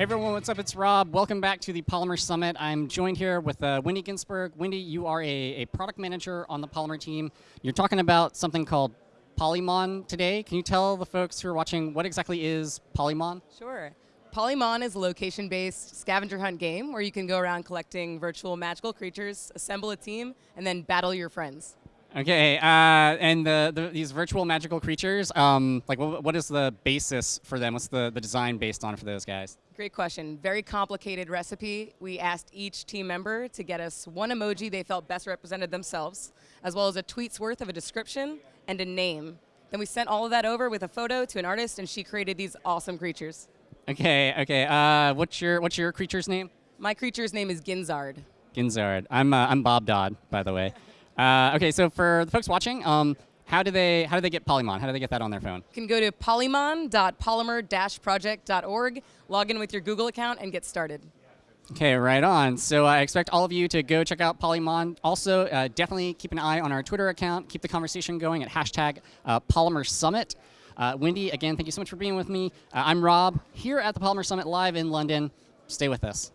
Hey everyone, what's up? It's Rob. Welcome back to the Polymer Summit. I'm joined here with uh, Wendy Ginsberg. Wendy, you are a, a product manager on the Polymer team. You're talking about something called Polymon today. Can you tell the folks who are watching what exactly is Polymon? Sure. Polymon is a location-based scavenger hunt game where you can go around collecting virtual magical creatures, assemble a team, and then battle your friends. Okay, uh, and the, the, these virtual magical creatures, um, like what, what is the basis for them? What's the, the design based on for those guys? Great question. Very complicated recipe. We asked each team member to get us one emoji they felt best represented themselves, as well as a tweet's worth of a description and a name. Then we sent all of that over with a photo to an artist, and she created these awesome creatures. Okay, okay. Uh, what's your what's your creature's name? My creature's name is Ginzard. Ginzard. I'm uh, I'm Bob Dodd, by the way. Uh, okay, so for the folks watching, um, how do they how do they get Polymon? How do they get that on their phone? You can go to polymon.polymer-project.org, log in with your Google account, and get started. Okay, right on. So I expect all of you to go check out Polymon. Also, uh, definitely keep an eye on our Twitter account. Keep the conversation going at hashtag uh, Polymer Summit. Uh, Wendy, again, thank you so much for being with me. Uh, I'm Rob, here at the Polymer Summit live in London. Stay with us.